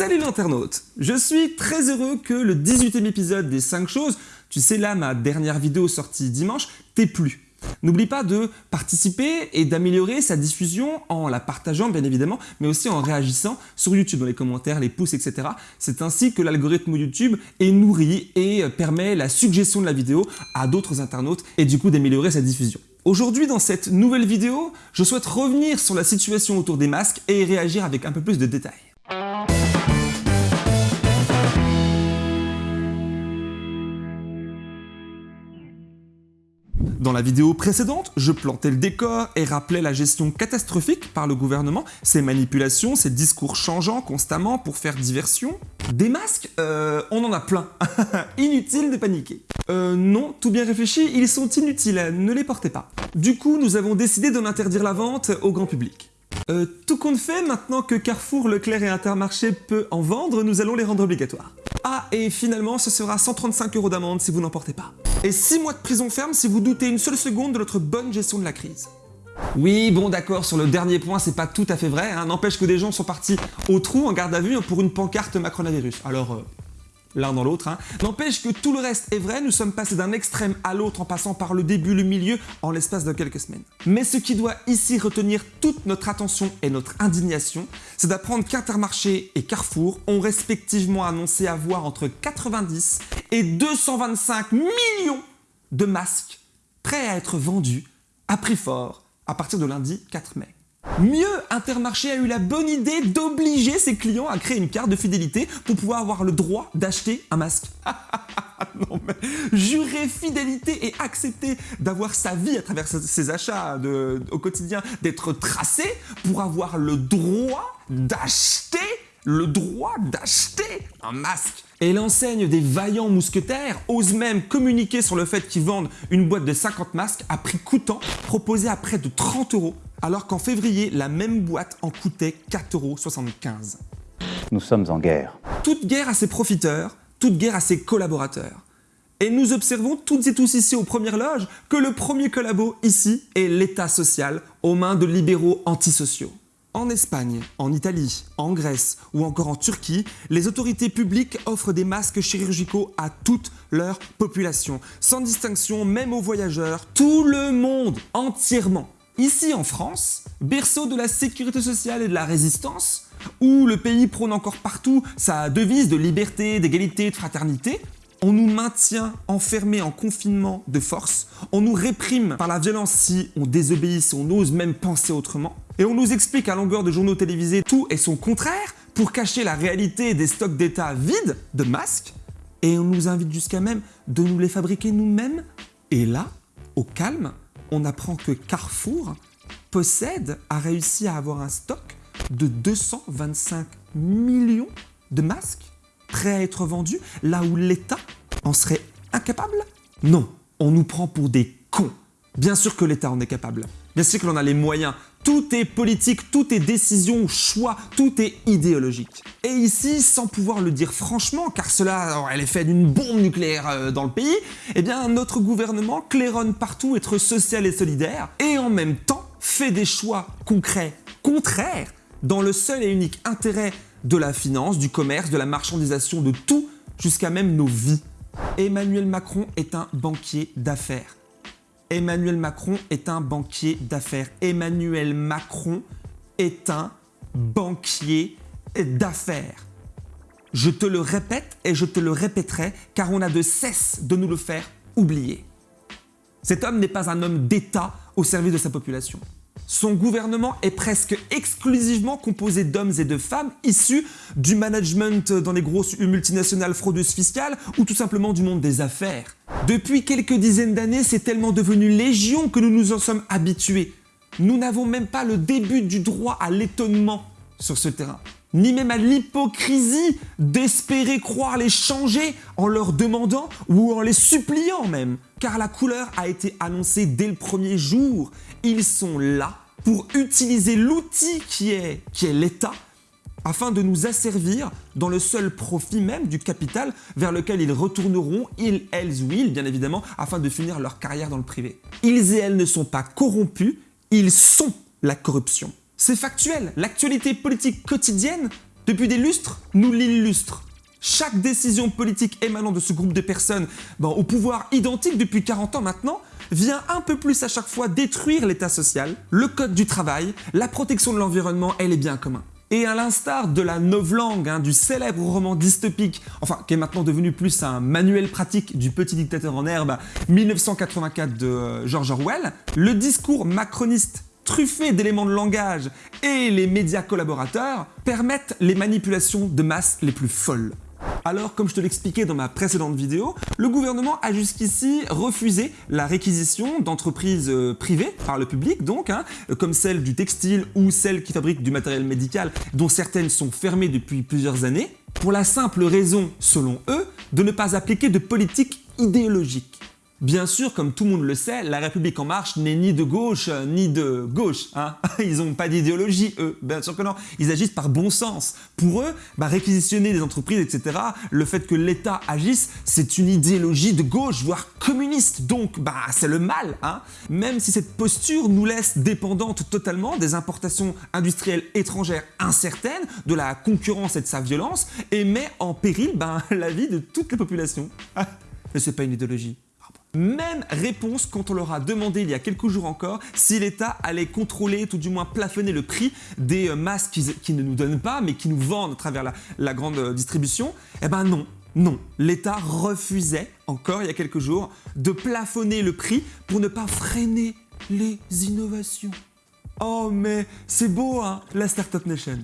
Salut l'internaute Je suis très heureux que le 18e épisode des 5 choses, tu sais là ma dernière vidéo sortie dimanche, t'ait plu. N'oublie pas de participer et d'améliorer sa diffusion en la partageant bien évidemment, mais aussi en réagissant sur YouTube dans les commentaires, les pouces, etc. C'est ainsi que l'algorithme YouTube est nourri et permet la suggestion de la vidéo à d'autres internautes et du coup d'améliorer sa diffusion. Aujourd'hui dans cette nouvelle vidéo, je souhaite revenir sur la situation autour des masques et réagir avec un peu plus de détails. Dans la vidéo précédente, je plantais le décor et rappelais la gestion catastrophique par le gouvernement, ses manipulations, ses discours changeants constamment pour faire diversion. Des masques euh, On en a plein. Inutile de paniquer. Euh, non, tout bien réfléchi, ils sont inutiles, ne les portez pas. Du coup, nous avons décidé d'en interdire la vente au grand public. Euh, tout compte fait, maintenant que Carrefour, Leclerc et Intermarché peut en vendre, nous allons les rendre obligatoires. Ah, et finalement, ce sera 135 euros d'amende si vous n'en portez pas. Et 6 mois de prison ferme si vous doutez une seule seconde de notre bonne gestion de la crise. Oui, bon d'accord, sur le dernier point, c'est pas tout à fait vrai, hein. n'empêche que des gens sont partis au trou en garde à vue pour une pancarte macronavirus. Alors, euh, l'un dans l'autre. Hein. N'empêche que tout le reste est vrai, nous sommes passés d'un extrême à l'autre en passant par le début, le milieu, en l'espace de quelques semaines. Mais ce qui doit ici retenir toute notre attention et notre indignation, c'est d'apprendre qu'Intermarché et Carrefour ont respectivement annoncé avoir entre 90 et 225 millions de masques prêts à être vendus à prix fort à partir de lundi 4 mai. Mieux, Intermarché a eu la bonne idée d'obliger ses clients à créer une carte de fidélité pour pouvoir avoir le droit d'acheter un masque. non mais jurer fidélité et accepter d'avoir sa vie à travers ses achats au quotidien, d'être tracé pour avoir le droit d'acheter le droit d'acheter un masque. Et l'enseigne des vaillants mousquetaires ose même communiquer sur le fait qu'ils vendent une boîte de 50 masques à prix coûtant, proposé à près de 30 euros alors qu'en février, la même boîte en coûtait 4,75€. Nous sommes en guerre. Toute guerre a ses profiteurs, toute guerre a ses collaborateurs. Et nous observons toutes et tous ici aux premières loges que le premier collabo ici est l'État social aux mains de libéraux antisociaux. En Espagne, en Italie, en Grèce ou encore en Turquie, les autorités publiques offrent des masques chirurgicaux à toute leur population, sans distinction même aux voyageurs, tout le monde, entièrement. Ici en France, berceau de la sécurité sociale et de la résistance, où le pays prône encore partout sa devise de liberté, d'égalité, de fraternité, on nous maintient enfermés en confinement de force, on nous réprime par la violence si on désobéit, si on ose même penser autrement, et on nous explique à longueur de journaux télévisés tout et son contraire pour cacher la réalité des stocks d'État vides de masques, et on nous invite jusqu'à même de nous les fabriquer nous-mêmes, et là, au calme, on apprend que Carrefour possède, a réussi à avoir un stock de 225 millions de masques prêts à être vendus, là où l'État en serait incapable? Non, on nous prend pour des cons. Bien sûr que l'État en est capable. Bien sûr que l'on a les moyens. Tout est politique, tout est décision, choix, tout est idéologique. Et ici, sans pouvoir le dire franchement, car cela aurait l'effet d'une bombe nucléaire euh, dans le pays, eh bien notre gouvernement claironne partout être social et solidaire, et en même temps fait des choix concrets, contraires, dans le seul et unique intérêt de la finance, du commerce, de la marchandisation, de tout, jusqu'à même nos vies. Emmanuel Macron est un banquier d'affaires. Emmanuel Macron est un banquier d'affaires. Emmanuel Macron est un banquier d'affaires. Je te le répète et je te le répéterai car on a de cesse de nous le faire oublier. Cet homme n'est pas un homme d'État au service de sa population. Son gouvernement est presque exclusivement composé d'hommes et de femmes issus du management dans les grosses multinationales fraudeuses fiscales ou tout simplement du monde des affaires. Depuis quelques dizaines d'années, c'est tellement devenu légion que nous nous en sommes habitués. Nous n'avons même pas le début du droit à l'étonnement sur ce terrain, ni même à l'hypocrisie d'espérer croire les changer en leur demandant ou en les suppliant même. Car la couleur a été annoncée dès le premier jour. Ils sont là pour utiliser l'outil qui est, l'État afin de nous asservir dans le seul profit même du capital vers lequel ils retourneront, ils, elles ou ils, bien évidemment, afin de finir leur carrière dans le privé. Ils et elles ne sont pas corrompus, ils sont la corruption. C'est factuel, l'actualité politique quotidienne depuis des lustres, nous l'illustrent. Chaque décision politique émanant de ce groupe de personnes, au pouvoir identique depuis 40 ans maintenant, vient un peu plus à chaque fois détruire l'état social, le code du travail, la protection de l'environnement et les biens communs. Et à l'instar de la novlangue, hein, du célèbre roman dystopique, enfin qui est maintenant devenu plus un manuel pratique du petit dictateur en herbe, 1984 de euh, George Orwell, le discours macroniste truffé d'éléments de langage et les médias collaborateurs permettent les manipulations de masse les plus folles. Alors, comme je te l'expliquais dans ma précédente vidéo, le gouvernement a jusqu'ici refusé la réquisition d'entreprises euh, privées, par le public donc, hein, comme celle du textile ou celle qui fabrique du matériel médical, dont certaines sont fermées depuis plusieurs années, pour la simple raison, selon eux, de ne pas appliquer de politique idéologique. Bien sûr, comme tout le monde le sait, la République En Marche n'est ni de gauche euh, ni de gauche. Hein. Ils n'ont pas d'idéologie, eux. Bien sûr que non. Ils agissent par bon sens. Pour eux, bah, réquisitionner des entreprises, etc., le fait que l'État agisse, c'est une idéologie de gauche, voire communiste. Donc, bah, c'est le mal. Hein. Même si cette posture nous laisse dépendantes totalement des importations industrielles étrangères incertaines, de la concurrence et de sa violence, et met en péril bah, la vie de toute la population. Mais c'est pas une idéologie. Même réponse quand on leur a demandé il y a quelques jours encore si l'État allait contrôler, tout du moins plafonner le prix des euh, masques qui, ne nous donnent pas mais qui nous vendent à travers la, grande euh, distribution. Eh ben non, non, l'État refusait, encore il y a quelques jours, de plafonner le prix pour ne pas freiner les innovations. Oh mais c'est beau hein, la Startup Nation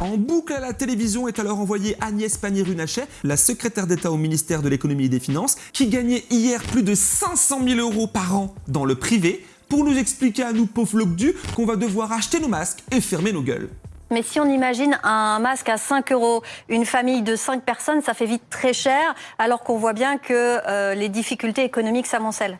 en boucle à la télévision est alors envoyée Agnès Pannier-Runacher, la secrétaire d'État au ministère de l'économie et des finances, qui gagnait hier plus de 500 000 euros par an dans le privé, pour nous expliquer à nous pauvres du qu'on va devoir acheter nos masques et fermer nos gueules. Mais si on imagine un masque à 5 euros, une famille de 5 personnes, ça fait vite très cher, alors qu'on voit bien que euh, les difficultés économiques s'amoncellent.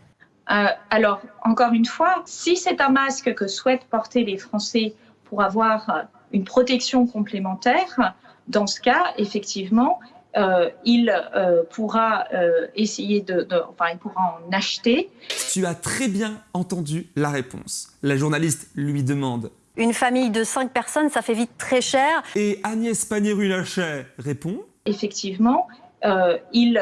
Euh, alors, encore une fois, si c'est un masque que souhaitent porter les Français pour avoir euh, une protection complémentaire, dans ce cas, effectivement, euh, il euh, pourra euh, essayer de, enfin, il pourra en acheter. Tu as très bien entendu la réponse. La journaliste lui demande. Une famille de cinq personnes, ça fait vite très cher. Et Agnès Pannier-Runacher répond. Effectivement, il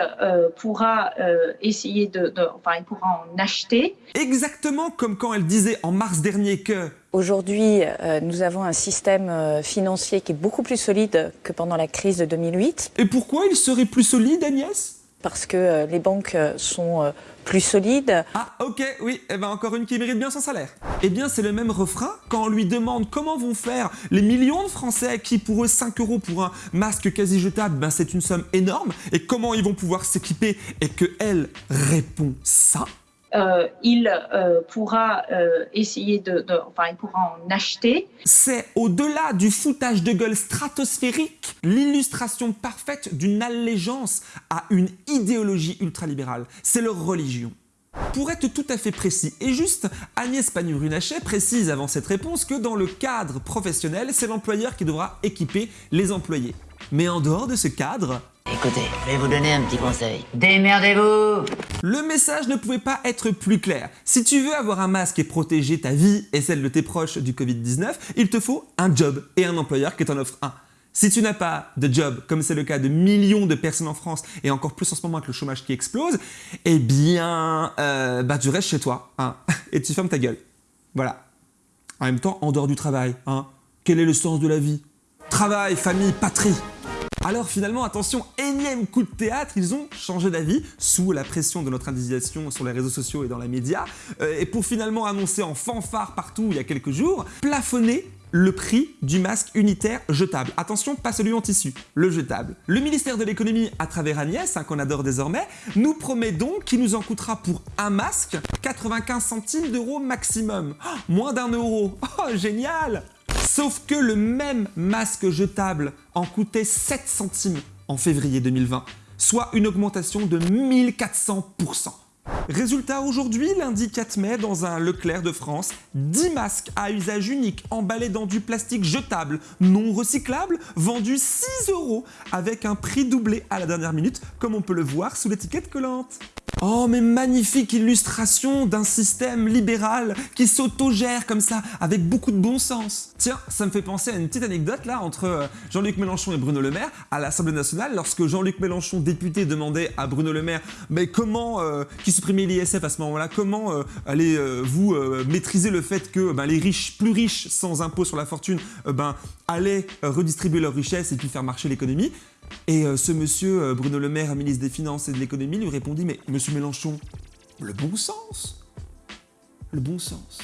pourra essayer de, enfin, il pourra en acheter. Exactement comme quand elle disait en mars dernier que Aujourd'hui, euh, nous avons un système euh, financier qui est beaucoup plus solide que pendant la crise de 2008. Et pourquoi il serait plus solide, Agnès? Parce que euh, les banques sont plus solides. Ah, ok, oui, et eh ben encore une qui mérite bien son salaire. Eh bien, c'est le même refrain quand on lui demande comment vont faire les millions de Français qui, pour eux, 5 euros pour un masque quasi jetable, ben c'est une somme énorme, et comment ils vont pouvoir s'équiper, et que elle répond ça? Euh, il euh, pourra euh, essayer de, enfin, il pourra en acheter. C'est au-delà du foutage de gueule stratosphérique, l'illustration parfaite d'une allégeance à une idéologie ultralibérale. C'est leur religion. Pour être tout à fait précis et juste, Agnès Pannier-Runacher précise avant cette réponse que dans le cadre professionnel, c'est l'employeur qui devra équiper les employés. Mais en dehors de ce cadre, Écoutez, je vais vous donner un petit conseil. Démerdez-vous Le message ne pouvait pas être plus clair. Si tu veux avoir un masque et protéger ta vie et celle de tes proches du Covid-19, il te faut un job et un employeur qui t'en offre un. Si tu n'as pas de job, comme c'est le cas de millions de personnes en France et encore plus en ce moment avec le chômage qui explose, eh bien, euh, bah, tu restes chez toi hein, et tu fermes ta gueule. Voilà. En même temps, en dehors du travail, hein, quel est le sens de la vie? Travail, famille, patrie alors finalement, attention, énième coup de théâtre, ils ont changé d'avis sous la pression de notre indignation sur les réseaux sociaux et dans les médias, euh, et pour finalement annoncer en fanfare partout il y a quelques jours, plafonner le prix du masque unitaire jetable. Attention, pas celui en tissu, le jetable. Le ministère de l'économie, à travers Agnès, hein, qu'on adore désormais, nous promet donc qu'il nous en coûtera pour un masque 95 centimes d'euros maximum. Oh, moins d'un euro. Oh, génial Sauf que le même masque jetable en coûtait 7 centimes en février 2020, soit une augmentation de 1400%. Résultat, aujourd'hui, lundi 4 mai, dans un Leclerc de France, 10 masques à usage unique emballés dans du plastique jetable, non recyclable, vendus 6 euros, avec un prix doublé à la dernière minute, comme on peut le voir sous l'étiquette collante. Oh, mais magnifique illustration d'un système libéral qui s'autogère comme ça, avec beaucoup de bon sens. Tiens, ça me fait penser à une petite anecdote là entre euh, Jean-Luc Mélenchon et Bruno Le Maire à l'Assemblée nationale, lorsque Jean-Luc Mélenchon, député, demandait à Bruno Le Maire mais comment, euh, qui supprimait l'ISF à ce moment-là, comment euh, allez-vous maîtriser le fait que ben, les riches, plus riches, sans impôt sur la fortune, ben, allaient redistribuer leurs richesses et puis faire marcher l'économie? Et euh, ce monsieur, euh, Bruno Le Maire, ministre des Finances et de l'Économie, lui répondit Mais monsieur Mélenchon, le bon sens Le bon sens.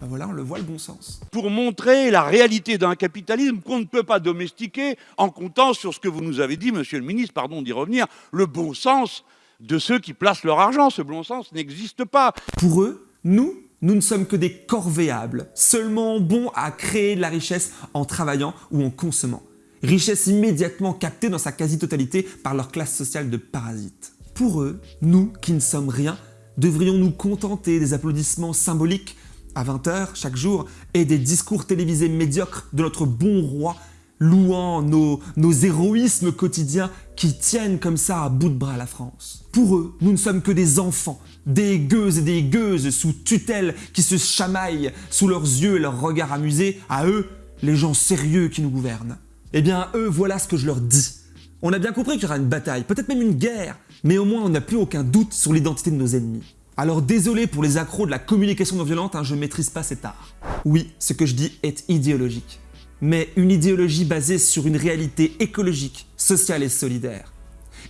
Ben voilà, on le voit le bon sens. Pour montrer la réalité d'un capitalisme qu'on ne peut pas domestiquer en comptant sur ce que vous nous avez dit, monsieur le ministre, pardon d'y revenir, le bon sens de ceux qui placent leur argent. Ce bon sens n'existe pas. Pour eux, nous, nous ne sommes que des corvéables, seulement bons à créer de la richesse en travaillant ou en consommant richesse immédiatement captée dans sa quasi-totalité par leur classe sociale de parasites. Pour eux, nous, qui ne sommes rien, devrions nous contenter des applaudissements symboliques à 20h chaque jour et des discours télévisés médiocres de notre bon roi louant nos, héroïsmes quotidiens qui tiennent comme ça à bout de bras la France. Pour eux, nous ne sommes que des enfants, des gueuses et des gueuses sous tutelle qui se chamaillent sous leurs yeux et leurs regards amusés, à eux, les gens sérieux qui nous gouvernent. Eh bien, eux, voilà ce que je leur dis. On a bien compris qu'il y aura une bataille, peut-être même une guerre, mais au moins on n'a plus aucun doute sur l'identité de nos ennemis. Alors désolé pour les accros de la communication non violente, hein, je ne maîtrise pas cet art. Oui, ce que je dis est idéologique. Mais une idéologie basée sur une réalité écologique, sociale et solidaire.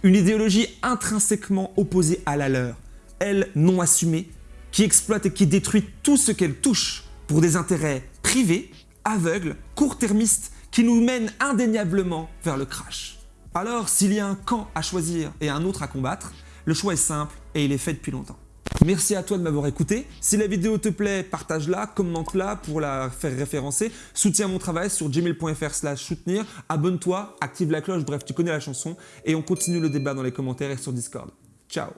Une idéologie intrinsèquement opposée à la leur, elle non assumée, qui exploite et qui détruit tout ce qu'elle touche pour des intérêts privés, aveugles, court-termistes qui nous mène indéniablement vers le crash. Alors, s'il y a un camp à choisir et un autre à combattre, le choix est simple et il est fait depuis longtemps. Merci à toi de m'avoir écouté. Si la vidéo te plaît, partage-la, commente-la pour la faire référencer. Soutiens mon travail sur gmail.fr slash soutenir. Abonne-toi, active la cloche, bref, tu connais la chanson. Et on continue le débat dans les commentaires et sur Discord. Ciao